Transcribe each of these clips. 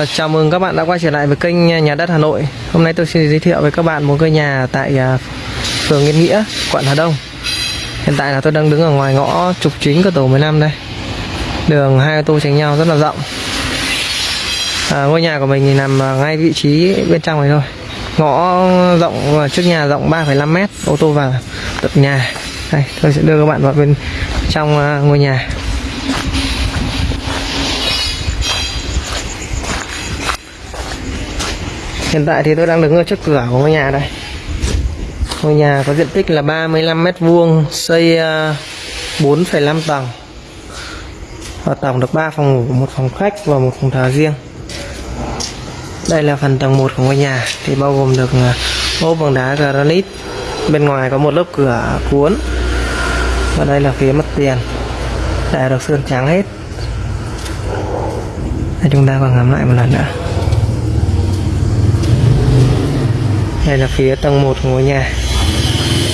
Ờ, chào mừng các bạn đã quay trở lại với kênh Nhà đất Hà Nội. Hôm nay tôi xin giới thiệu với các bạn một ngôi nhà tại à, phường Yên Nghĩa, quận Hà Đông. Hiện tại là tôi đang đứng ở ngoài ngõ trục chính của tổ 15 đây. Đường hai ô tô tránh nhau rất là rộng. À, ngôi nhà của mình thì nằm ngay vị trí bên trong này thôi. Ngõ rộng ờ, trước nhà rộng 3,5 mét, ô tô vào tận nhà. Đây, tôi sẽ đưa các bạn vào bên trong ngôi nhà. Hiện tại thì tôi đang đứng ở trước cửa của ngôi nhà đây. Ngôi nhà có diện tích là 35 mét vuông, xây ờ, 4,5 tầng. Và tổng được 3 phòng ngủ, một phòng khách và một phòng thờ riêng. Đây là phần tầng 1 của ngôi nhà thì bao gồm được ờ, ốp bằng đá granite. Bên ngoài có một lớp cửa cuốn. Và đây là phía mặt tiền. Đã được sơn trắng hết. Đây chúng ta còn ngắm lại một lần nữa. Đây là phía tầng 1 của ngôi nhà.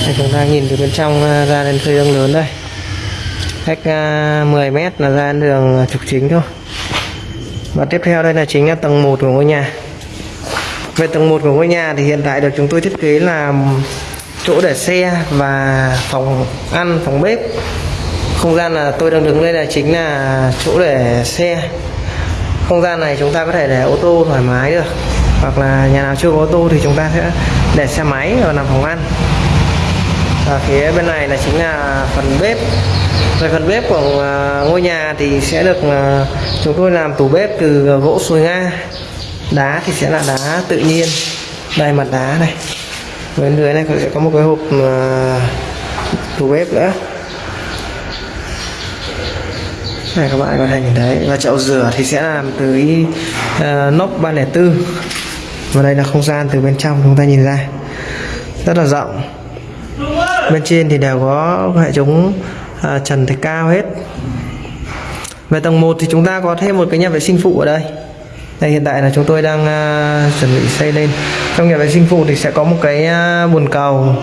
Đây, chúng ta nhìn từ bên trong à, ra đến khơi đường lớn đây. Cách à, 10 mét là ra đến đường à, trục chính thôi. Và tiếp theo đây là chính là tầng 1 của ngôi nhà. Về tầng 1 của ngôi nhà thì hiện tại được chúng tôi thiết kế là chỗ để xe và phòng ăn phòng bếp. Không gian là tôi đang đứng đây là chính là chỗ để xe. Không gian này chúng ta có thể để ô tô thoải mái được hoặc là nhà nào chưa có ô tô thì chúng ta sẽ để xe máy và làm phòng ăn. Và phía bên này là chính là phần bếp. Về phần bếp của à, ngôi nhà thì sẽ được à, chúng tôi làm tủ bếp từ gỗ sồi nga. Đá thì sẽ là đá tự nhiên. Đây mặt đá này. Bên dưới này sẽ có một cái hộp à, tủ bếp nữa. Này các bạn có thể nhìn thấy. Và chậu rửa thì sẽ làm từ uh, nóc 304 và đây là không gian từ bên trong chúng ta nhìn ra. Rất là rộng. Bên trên thì đều có hệ thống à, trần thạch cao hết. Về tầng 1 thì chúng ta có thêm một cái nhà vệ sinh phụ ở đây. Đây hiện tại là chúng tôi đang à, chuẩn bị xây lên. Trong nhà vệ sinh phụ thì sẽ có một cái à, bồn cầu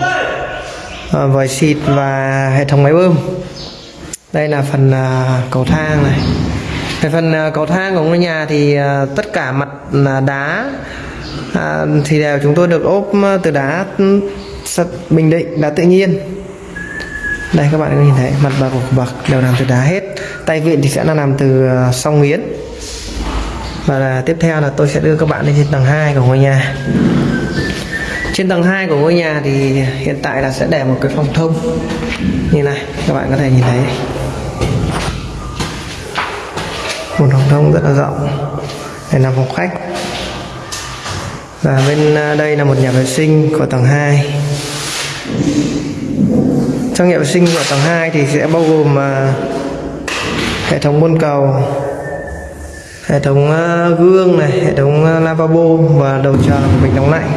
à, vòi xịt và hệ thống máy bơm. Đây là phần à, cầu thang này về phần à, cầu thang của ngôi nhà thì à, tất cả mặt là đá à, thì đều chúng tôi được ốp từ đá ừ, bình định, đá tự nhiên. Đây, các bạn có nhìn thấy, mặt bậc của bậc đều làm từ đá hết. Tay vịn thì sẽ là làm từ song nghiến và là tiếp theo là tôi sẽ đưa các bạn lên trên tầng 2 của ngôi nhà. Trên tầng 2 của ngôi nhà thì hiện tại là sẽ để một cái phòng thông. Như này, các bạn có thể nhìn thấy một phòng thông rất là rộng. Đây là phòng khách. Và bên à, đây là một nhà vệ sinh của tầng 2 trong nhà vệ sinh của tầng 2 thì sẽ bao gồm à, hệ thống bồn cầu, hệ thống à, gương này, hệ thống lavabo và đầu chờ của bình nóng lạnh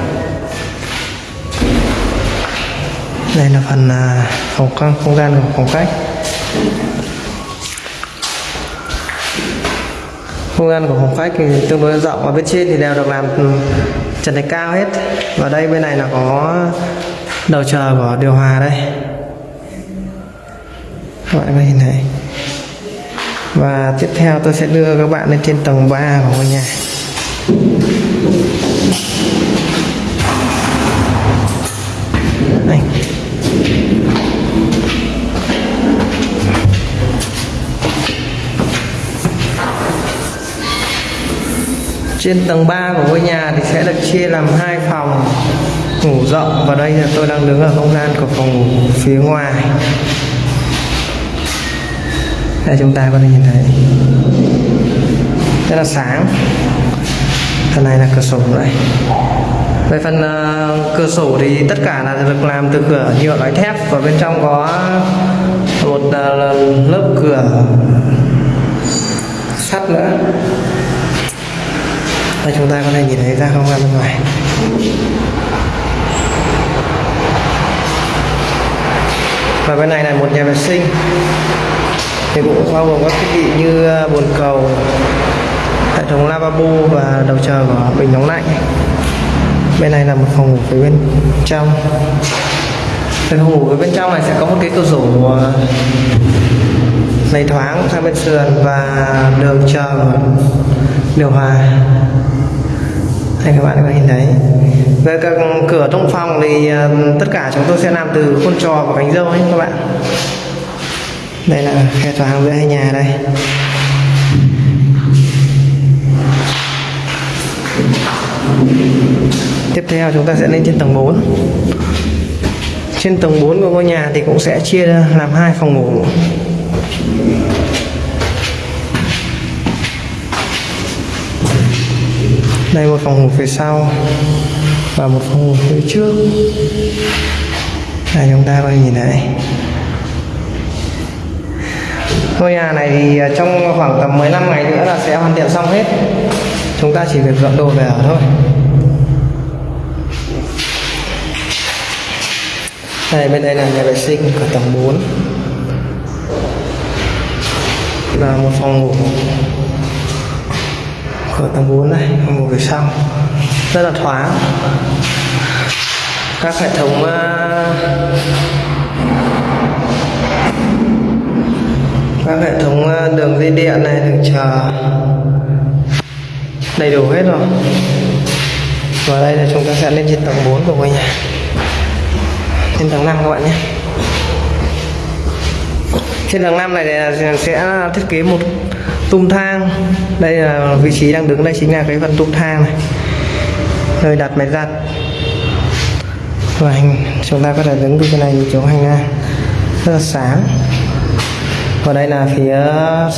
đây là phần phòng không gian của phòng khách. Không gian của phòng khách thì tương đối rộng, và bên trên thì đều được làm ừ, trần thạch cao hết. Và đây, bên này là có đầu chờ của điều hòa đây. Các bạn có nhìn thấy. Và tiếp theo tôi sẽ đưa các bạn lên trên tầng 3 của ngôi nhà. Trên tầng 3 của ngôi nhà thì sẽ được chia làm hai phòng ngủ rộng. Và đây là tôi đang đứng ở không gian của phòng ngủ phía ngoài. Đây chúng ta có thể nhìn thấy. Rất là sáng. Phần này là cửa sổ đây. Về phần uh, cửa sổ thì tất cả là được làm từ cửa nhựa loại thép. Và bên trong có một uh, lớp cửa sắt nữa đây chúng ta có thể nhìn thấy ra không gian bên ngoài? Và bên này là một nhà vệ sinh. Thì cũng bao gồm các thiết bị như ờ, bồn cầu, hệ thống lavabo và đầu chờ của bình nóng lạnh. Bên này là một phòng ngủ phía bên trong. Bên phòng ngủ phía bên trong này sẽ có một cái cửa sổ ờ, này thoáng sang bên sườn và đường chờ điều hòa. Đây, các bạn có nhìn thấy. Về các cửa trong phòng thì ờ, tất cả chúng tôi sẽ làm từ khuôn trò và cánh dâu ấy, các bạn. Đây là khe thoáng giữa hai nhà đây. Tiếp theo chúng ta sẽ lên trên tầng 4 trên tầng 4 của ngôi nhà thì cũng sẽ chia làm hai phòng ngủ. Đây một phòng ngủ phía sau và một phòng ngủ phía trước. Đây chúng ta có thể nhìn thấy ngôi nhà này thì à, trong khoảng tầm 15 ngày nữa là sẽ hoàn thiện xong hết. Chúng ta chỉ việc dọn đồ về ở thôi. Đây bên đây là nhà vệ sinh của tầng 4 và một phòng ngủ ở tầng 4 này và ngủ phía sau. Rất là thoáng. Các hệ thống uh, các hệ thống uh, đường dây điện này đường chờ đầy đủ hết rồi. Và đây là chúng ta sẽ lên trên tầng 4 của ngôi nhà. Trên tầng 5 các bạn nhé. Trên tầng 5 này sẽ thiết kế một tung thang. Đây là vị trí đang đứng đây chính là cái phần tung thang này. Nơi đặt máy giặt. Và hành chúng ta có thể đứng từ cái này chỗ hành lang rất là sáng. Và đây là phía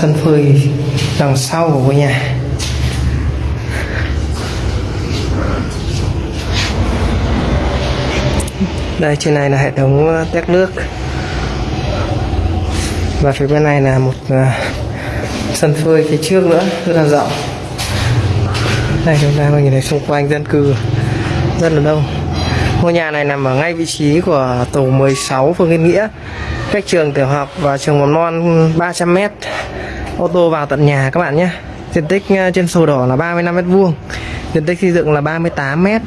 sân phơi đằng sau của ngôi nhà. Đây trên này là hệ thống tét nước. Và phía bên này là một uh, sân phơi phía trước nữa rất là rộng. Đây chúng ta có nhìn thấy xung quanh dân cư rất là đông. Ngôi nhà này nằm ở ngay vị trí của tổ 16 phường Yên Nghĩa. Cách trường tiểu học và trường mầm non 300 m ô tô vào tận nhà các bạn nhé. Diện tích ờ, trên sổ đỏ là 35 mét vuông. Diện tích xây dựng là 38 mét.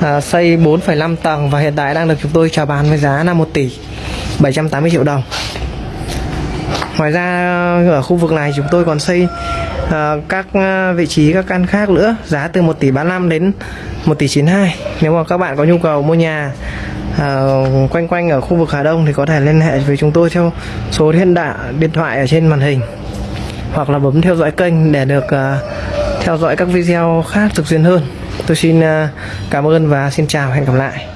À, xây 4,5 tầng và hiện tại đang được chúng tôi chào bán với giá là 1 tỷ 780 triệu đồng ngoài ra ở khu vực này chúng tôi còn xây uh, các ờ, vị trí các căn khác nữa giá từ 1 tỷ 35 đến 1 tỷ 92 nếu mà các bạn có nhu cầu mua nhà uh, quanh quanh ở khu vực Hà Đông thì có thể liên hệ với chúng tôi theo số điện đạ điện thoại ở trên màn hình hoặc là bấm theo dõi kênh để được uh, theo dõi các video khác thực xuyên hơn. Tôi xin uh, cảm ơn và xin chào hẹn gặp lại.